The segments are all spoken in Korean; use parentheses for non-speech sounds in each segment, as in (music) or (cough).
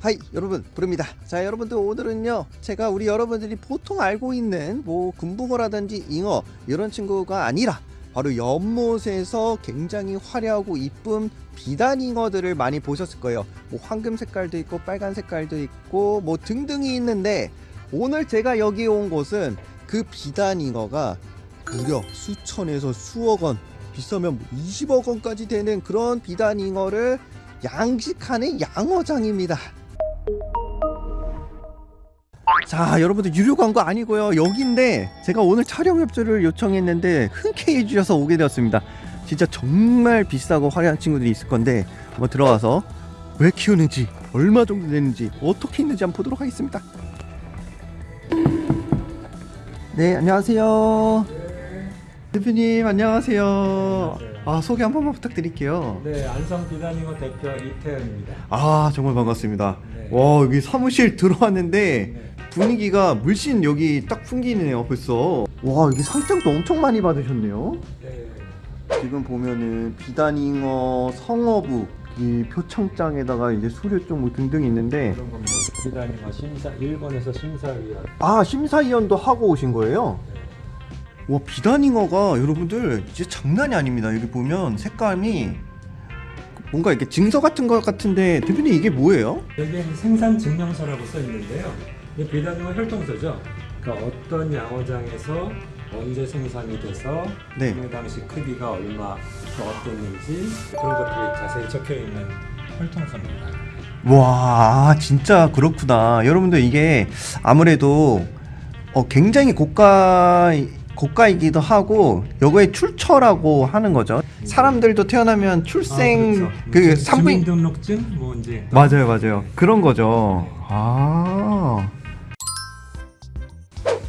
Hi 여러분. 브르입니다. 자 여러분들 오늘은요 제가 우리 여러분들이 보통 알고 있는 뭐 금붕어라든지 잉어 이런 친구가 아니라 바로 연못에서 굉장히 화려하고 이쁜 비단잉어들을 많이 보셨을 거예요. 뭐 황금 색깔도 있고 빨간 색깔도 있고 뭐 등등이 있는데 오늘 제가 여기 온 곳은 그 비단잉어가 무려 수천에서 수억 원 비싸면 뭐 20억 원까지 되는 그런 비단잉어를 양식하는 양어장입니다. 자 여러분들 유료 광고 아니고요. 여기인데 제가 오늘 촬영 협조를 요청했는데 흔쾌히 해주셔서 오게 되었습니다. 진짜 정말 비싸고 화려한 친구들이 있을 건데 한번 들어가서 왜 키우는지 얼마 정도 되는지 어떻게 있는지 한번 보도록 하겠습니다. 네 안녕하세요 대표님 안녕하세요 아 소개 한 번만 부탁드릴게요 네, 안성 비단잉어 대표 이태현입니다. 아 정말 반갑습니다 네. 와 여기 사무실 (laughs) 들어왔는데 네. 분위기가 물씬 여기 딱 풍기네요 벌써 와 여기 상장도 엄청 많이 받으셨네요 네. 지금 보면은 비단잉어 성어부 이 표창장에다가 이제 수료증 뭐 등등 있는데 비단잉어 심사 일본에서 심사위원. 아 심사위원도 하고 오신 거예요? 와 비단잉어가 여러분들 이제 장난이 아닙니다 여기 보면 색감이 뭔가 이렇게 증서 같은 것 같은데 대표님 이게 뭐예요? 여기에 생산 증명서라고 써 있는데요. 이 비단잉어 혈통서죠. 그러니까 어떤 양어장에서 언제 생산이 돼서 네. 그 당시 크기가 얼마 또 어땠는지 그런 것들이 자세히 적혀 있는 혈통서입니다. 와 진짜 그렇구나 여러분들 이게 아무래도 어, 굉장히 고가 고가이기도 하고 여거의 출처라고 하는 거죠. 사람들도 태어나면 출생 아, 그 그렇죠. 산부인 주민등록증? 뭐 이제 맞아요 맞아요. 그런 거죠. 아.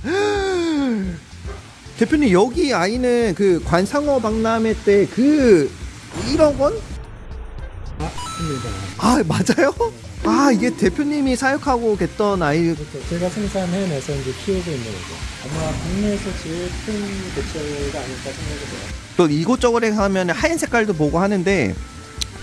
(gasps) 대표님 여기 아이는 그 관상어 박람회 때 그 1억 원? 맞습니다. 아 맞아요? 아 이게 대표님이 사육하고 계던 아이 그렇죠. 제가 생산해내서 이제 키우고 있는 거죠. 아마 국내에서 제일 큰 개체가 아닐까 생각이 돼요. 또 이곳저곳에 가면 하얀 색깔도 보고 하는데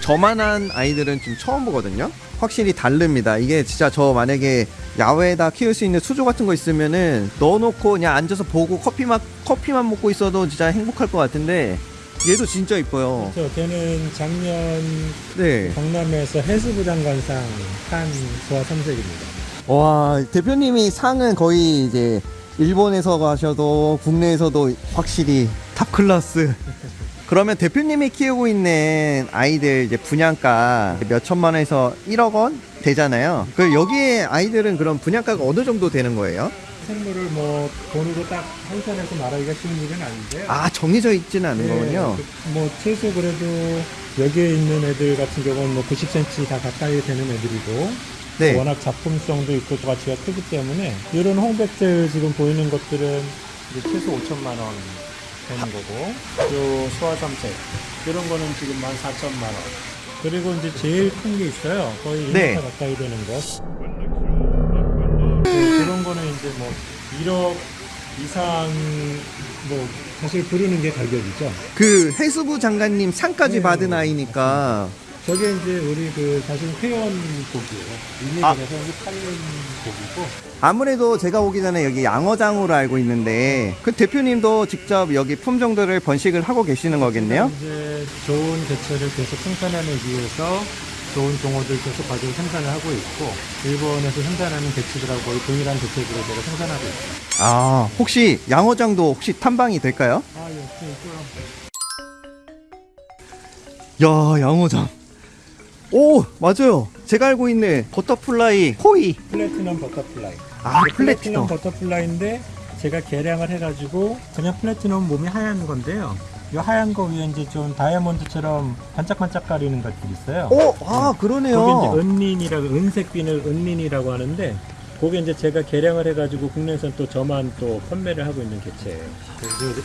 저만한 아이들은 지금 처음 보거든요. 확실히 다릅니다. 이게 진짜 저 만약에 야외에다 키울 수 있는 수조 같은 거 있으면은 넣어놓고 그냥 앉아서 보고 커피만 커피만 먹고 있어도 진짜 행복할 것 같은데 얘도 진짜 이뻐요. 그렇죠. 걔는 작년 네. 경남에서 해수부 장관상 한 쇼와 삼색입니다. 와 대표님이 상은 거의 이제 일본에서 가셔도 국내에서도 확실히 top class. (laughs) 그러면 대표님이 키우고 있는 아이들 이제 분양가 몇 천만 원에서 1억 원 되잖아요. 그 여기에 아이들은 그럼 분양가가 어느 정도 되는 거예요? 생물을 뭐 돈으로 딱 환산해서 말하기가 쉬운 일은 아닌데요. 아 정해져 있지는 않은 네, 거군요. 그- 뭐 최소 그래도 여기에 있는 애들 같은 경우는 뭐 90cm 다 가까이 되는 애들이고 네. 워낙 작품성도 있고 또 가치가 크기 때문에 이런 홍백들 지금 보이는 것들은 이제 최소 5천만 원 되는 거고 요 소화삼색 이런 거는 지금 14,000만 원 그리고 이제 제일 큰 게 있어요 거의 1m 네. 가까이 되는 거는 이제 뭐 1억 이상 뭐 사실 부르는 게 가격이죠 그 해수부 장관님 상까지 네. 받은 아이니까 저게 이제 우리 그 사실 회원 고기예요 아. 일일에서 팔는 고기고 아무래도 제가 오기 전에 여기 양어장으로 알고 있는데 그 대표님도 직접 여기 품종들을 번식을 하고 계시는 거겠네요? 이제 좋은 개체를 계속 생산하기 위해서 좋은 종어들 계속 가지고 생산을 하고 있고 일본에서 생산하는 개체들하고 거의 동일한 개체들을 제가 생산하고 있어요. 아 혹시 양어장도 혹시 탐방이 될까요? 아 역시 있고요. 야 양어장 오 맞아요 제가 알고 있는 butterfly koi platinum butterfly. 아 이게 platinum butterfly인데 제가 개량을 해가지고 그냥 플래티넘 몸이 하얀 건데요. 이 하얀 거 위에 이제 좀 다이아몬드처럼 반짝반짝거리는 것들이 있어요. 오 아 그러네요. 거기 이제 은린이라고 은색 비늘 은린이라고 하는데 그게 이제 제가 개량을 해가지고 국내에서는 또 저만 또 판매를 하고 있는 개체예요.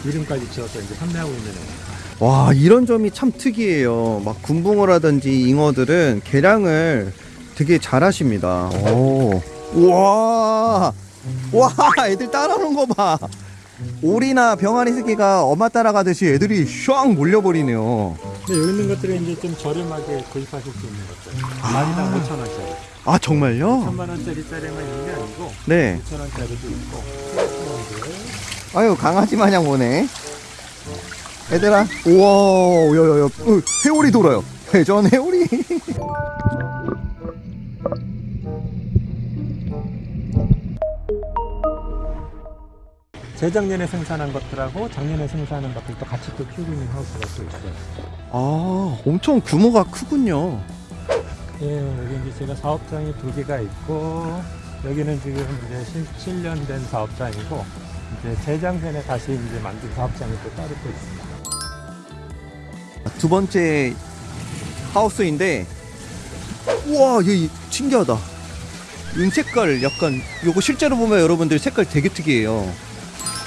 이름까지 지어서 이제 판매하고 있는 애예요. 와 이런 점이 참 특이해요. 막 군붕어라든지 잉어들은 개량을 되게 잘하십니다. 오. 우와! 와 애들 따라오는 거 봐 오리나 병아리 새끼가 엄마 따라가듯이 애들이 슈앙 몰려버리네요. 근데 여기 있는 것들은 이제 좀 저렴하게 구입하실 수 있는 것들. 마리당 5천 원짜리. 아 정말요? 천만 원짜리짜리만 있는 게 아니고 네. 5천 원짜리도 있고. 아유 강아지 마냥 오네. 얘들아, 우와, 여여여, 어, 해오리 돌아요. 회전 해오리. (laughs) 재작년에 생산한 것들하고 작년에 생산한 것들도 같이 또 키우고 있는 하우스가 또 있어요. 아, 엄청 규모가 크군요. 예, 여기 이제 제가 사업장이 두 개가 있고 여기는 지금 이제 실, 7년 된 사업장이고 이제 재작년에 다시 이제 만든 사업장이 또 따로 또 있습니다. 두 번째 하우스인데, 우와, 얘 신기하다. 이 색깔 약간, 요거 실제로 보면 여러분들 색깔 되게 특이해요.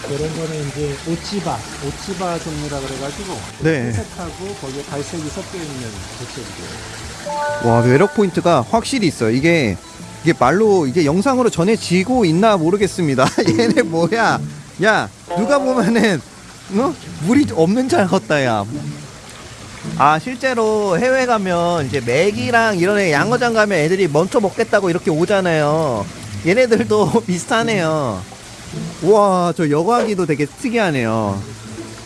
이런 거는 이제 오치바, 오치바 종류라 그래가지고 네. 회색하고 거기에 갈색이 섞여 있는 개체들이에요. 와 매력 포인트가 확실히 있어요. 이게 이게 말로 이게 영상으로 전해지고 있나 모르겠습니다. (laughs) 얘네 뭐야? 야 누가 보면은 어? 물이 없는 잘 컸다 야. 아 실제로 해외 가면 이제 맥이랑 이런 애 양어장 가면 애들이 먼저 먹겠다고 이렇게 오잖아요. 얘네들도 (laughs) 비슷하네요. 우와 저 여과기도 되게 특이하네요.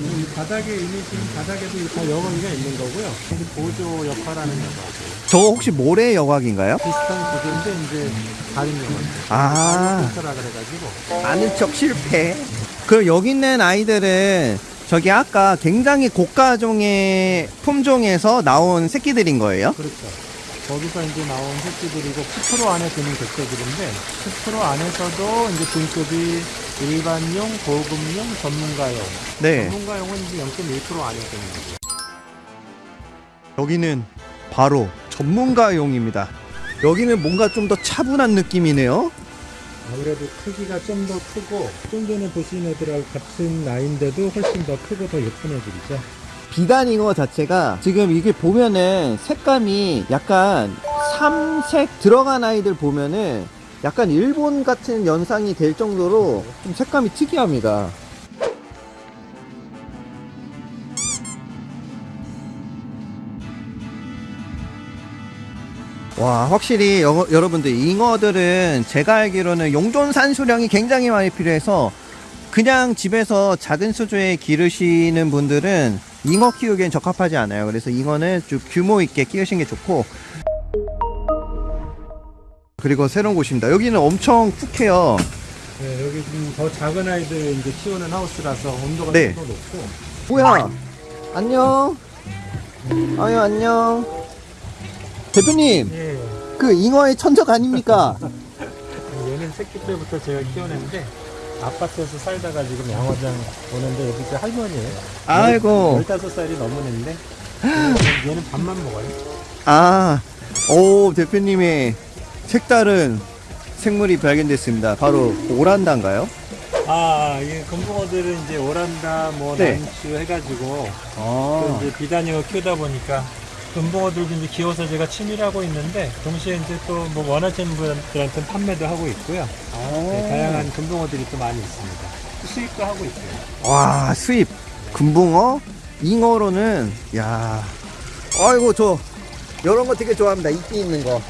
이 바닥에 이미 지금 바닥에도 다 여과기가 있는 거고요. 이게 보조 역할하는 여과기. 저거 혹시 모래 여과기인가요? 비슷한 구조인데 이제 다른 여과기. 아. 라 그래가지고 아는 척 실패. 그럼 여기 있는 아이들은 저기 아까 굉장히 고가종의 품종에서 나온 새끼들인 거예요? 그렇죠. 거기서 이제 나온 새끼들이고 10% 안에 드는 개체들인데 10% 안에서도 이제 등급이 일반용, 고급용, 전문가용. 네. 전문가용은 이제 0.1% 안에 드는 거죠. 여기는 바로 전문가용입니다. 여기는 뭔가 좀 더 차분한 느낌이네요. 아무래도 크기가 좀 더 크고 좀 전에 보신 애들하고 같은 나이인데도 훨씬 더 크고 더 예쁜 애들이죠. 비단 잉어 자체가 지금 이게 보면은 색감이 약간 삼색 들어간 아이들 보면은 약간 일본 같은 연상이 될 정도로 좀 색감이 특이합니다. 와 확실히 여, 여러분들 잉어들은 제가 알기로는 용존 산수량이 굉장히 많이 필요해서 그냥 집에서 작은 수조에 기르시는 분들은 잉어 키우기엔 적합하지 않아요. 그래서 잉어는 좀 규모 있게 키우시는 게 좋고 그리고 새로운 곳입니다. 여기는 엄청 푹해요. 네, 여기 지금 더 작은 아이들 이제 키우는 하우스라서 온도가 네. 좀더 높고 뭐야? 안녕. 아유 안녕. 대표님, 예. 그 잉어의 천적 아닙니까? 얘는 새끼 때부터 제가 키워냈는데 아파트에서 살다가 지금 양화장 오는데 여기 제 할머니예요. 아이고. 15살이 넘었는데 얘는, 밥만 먹어요. 아, 오 대표님의 색다른 생물이 발견됐습니다. 바로 오란다인가요? 아, 이 금붕어들은 이제 오란다, 뭐 네. 난추 해가지고 또 아, 이제 비단이어 키우다 보니까 금붕어들도 이제 키워서 제가 취미를 하고 있는데 동시에 이제 또 뭐 원하시는 분들한테 판매도 하고 있고요. 네, 다양한 금붕어들이 또 많이 있습니다. 수입도 하고 있어요. 와 수입. 금붕어? 잉어로는 야. 아이고 저 이런 거 되게 좋아합니다. 이끼 있는 거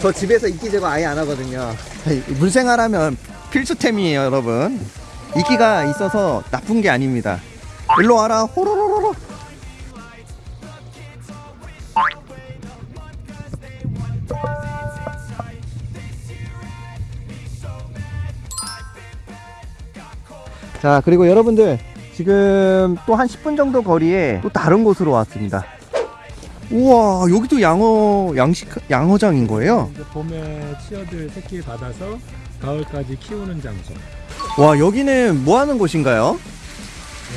저 집에서 이끼 제거 아예 안 하거든요. 물생활하면 필수템이에요 여러분. 이끼가 있어서 나쁜 게 아닙니다. 일로 와라 호로 자 그리고 여러분들 지금 또 한 10분 정도 거리에 또 다른 곳으로 왔습니다 우와 여기도 양어 양식 양어장인 거예요 이제 봄에 치어들 새끼 받아서 가을까지 키우는 장소. 와 여기는 뭐 하는 곳인가요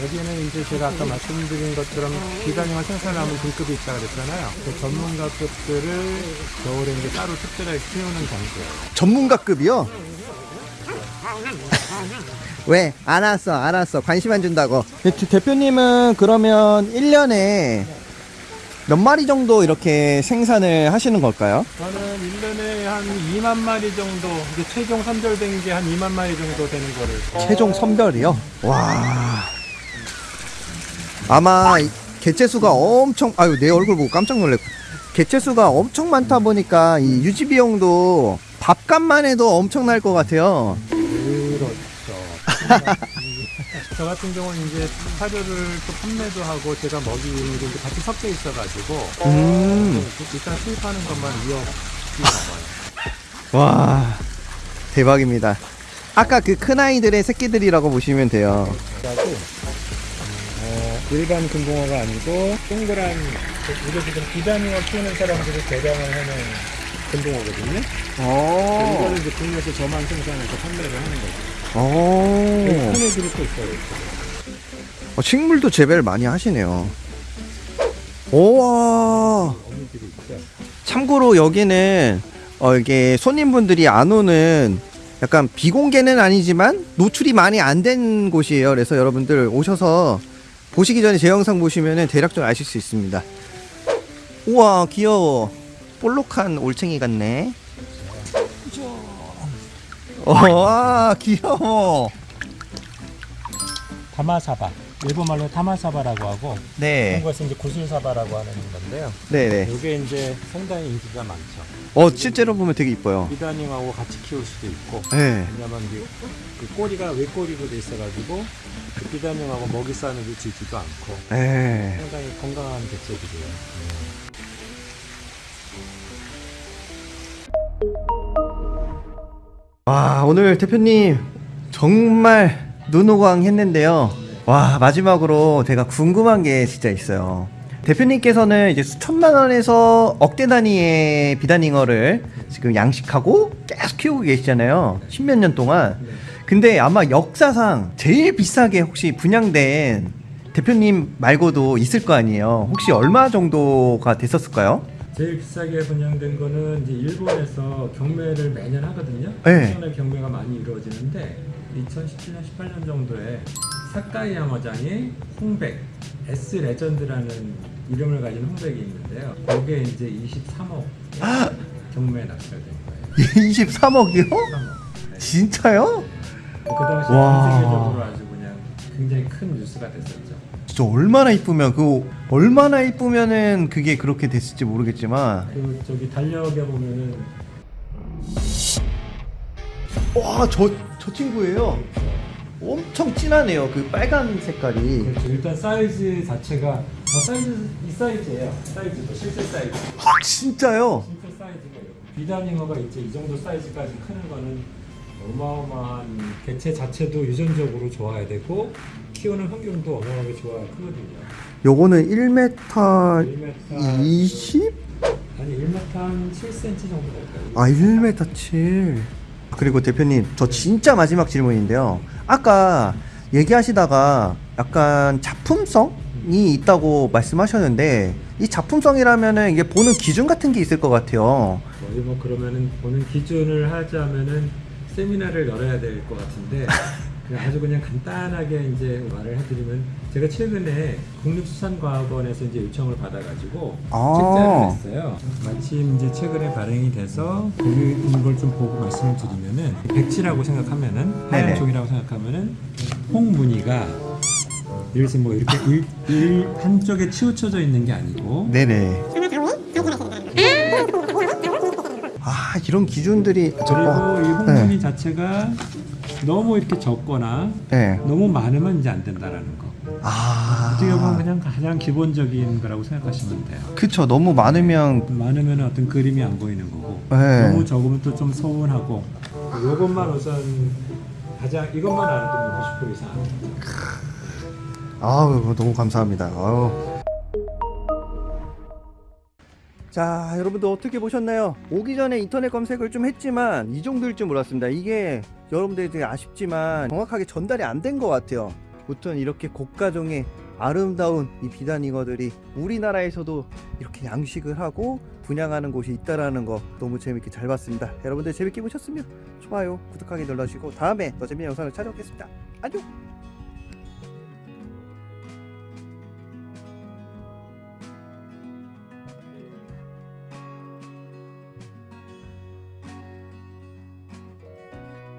여기는 이제 제가 아까 말씀드린 것처럼 비단형을 생산하면 등급이 있다 그랬잖아요. 그 전문가급들을 겨울에 이제 따로 특별하게 키우는 장소예요. 전문가급이요 왜 알았어 알았어 관심 안 준다고 대- 대표님은 그러면 1년에 몇 마리 정도 이렇게 생산을 하시는 걸까요? 저는 1년에 한 2만 마리 정도, 이제 최종 선별된 게 한 2만 마리 정도 되는 거를. 최종 선별이요? 와. 아마 이 개체 수가 엄청 아유 내 얼굴 보고 깜짝 놀랐고 개체 수가 엄청 많다 보니까 이 유지 비용도 밥값만 해도 엄청날 것 같아요. (laughs) 저 같은 경우는 이제 사료를 또 판매도 하고 제가 먹이는 게 같이 섞여 있어가지고 음. 일단 수입하는 것만 2억이 넘어요. 와 대박입니다. 아까 그 큰 아이들의 새끼들이라고 보시면 돼요. 어, 일반 금붕어가 아니고 동그란 우리 지금 비단잉어 키우는 사람들이 개량을 하는 금붕어거든요. 오. 이거를 이제 국내에서 저만 생산해서 판매를 하는 거죠. 오. 큰 애들이 또 있어요. 어, 식물도 재배를 많이 하시네요. 오와. 어미들이 있죠. 참고로 여기는 어 이게 손님분들이 안 오는 약간 비공개는 아니지만 노출이 많이 안 된 곳이에요. 그래서 여러분들 오셔서 보시기 전에 제 영상 보시면은 대략적으로 아실 수 있습니다. 우와 귀여워. 볼록한 올챙이 같네. 와 귀여워. 타마사바. 일본말로 타마사바라고 하고 네, 한국에서 이제 구슬사바라고 하는 건데요. 네네. 이게 이제 상당히 인기가 많죠. 어 실제로 보면 되게 이뻐요. 비단잉하고 같이 키울 수도 있고 네. 왜냐면 이게 그 꼬리가 외꼬리로 돼 있어가지고 그 비단잉하고 먹이 싸는 게 지지도 않고 네. 상당히 건강한 개체들이에요. 와 오늘 대표님 정말 눈호강 했는데요. 와 마지막으로 제가 궁금한 게 진짜 있어요. 대표님께서는 이제 수천만 원에서 억대 단위의 비단잉어를 지금 양식하고 계속 키우고 계시잖아요. 십몇 년 동안. 근데 아마 역사상 제일 비싸게 혹시 분양된 대표님 말고도 있을 거 아니에요. 혹시 얼마 정도가 됐었을까요? 제일 비싸게 분양된 거는 이제 일본에서 경매를 매년 하거든요. 네. 일본의 경매가 많이 이루어지는데 2017년 18년 정도에 사카이 양어장에 홍백 S 레전드라는 이름을 가진 홍백이 있는데요. 거기에 이제 23억 경매에 낙찰된 거예요. 23억이요? 23억. 진짜요? 그 당시 와. 전 세계적으로 아주 그냥 굉장히 큰 뉴스가 됐었죠. 진짜 얼마나 이쁘면 그 얼마나 이쁘면은 그게 그렇게 됐을지 모르겠지만 그 저기 달력에 보면은 와저 저 친구예요 엄청 진하네요 그 빨간 색깔이 그렇죠. 일단 사이즈 자체가 어, 사이즈 이 사이즈예요. 사이즈도 실제 사이즈. 아 진짜요 실제 사이즈가. 비단잉어가 이제 이 정도 사이즈까지 크는 거는 어마어마한 개체 자체도 유전적으로 좋아야 되고 키우는 환경도 어마어마하게 좋아야 크거든요. 요거는 1m 1m 20? 아니 1m 한 7cm 정도 될까요? 아 1m 7 그리고 대표님 저 진짜 마지막 질문인데요 아까 얘기하시다가 약간 작품성이 있다고 말씀하셨는데 이 작품성이라면은 이게 보는 기준 같은 게 있을 것 같아요 거의 뭐 그러면은 보는 기준을 하자면은 세미나를 열어야 될 것 같은데 (laughs) 아주 그냥 간단하게 이제 말을 해드리면 제가 최근에 국립수산과학원에서 이제 요청을 받아가지고 아. 책자를 냈어요. 마침 이제 최근에 발행이 돼서 있는 걸 좀 보고 말씀을 드리면은 백지라고 생각하면은 하얀 네네. 종이라고 생각하면은 홍무늬가 예를 들어서 뭐 이렇게 일, 일 한쪽에 치우쳐져 있는 게 아니고 네네 아 이런 기준들이 그리고 어, 이 홍무늬 자체가 너무 이렇게 적거나 네. 너무 많으면 이제 안 된다라는 거. 아 어떻게 보면 그냥 가장 기본적인 거라고 생각하시면 돼요. 그쵸 너무 많으면 많으면 어떤 그림이 안 보이는 거고 네. 너무 적으면 또 좀 서운하고 이것만 우선 가장 이것만 알아도 90% 이상 아우 너무 감사합니다. 아우. 자 여러분들 어떻게 보셨나요? 오기 전에 인터넷 검색을 좀 했지만 이 정도일 줄 몰랐습니다. 이게 여러분들이 되게 아쉽지만 정확하게 전달이 안 된 것 같아요. 무튼 이렇게 고가종의 아름다운 이 비단잉어들이 우리나라에서도 이렇게 양식을 하고 분양하는 곳이 있다라는 거 너무 재밌게 잘 봤습니다. 여러분들 재밌게 보셨으면 좋아요, 구독하기 눌러주시고 다음에 더 재밌는 영상을 찾아오겠습니다. 안녕!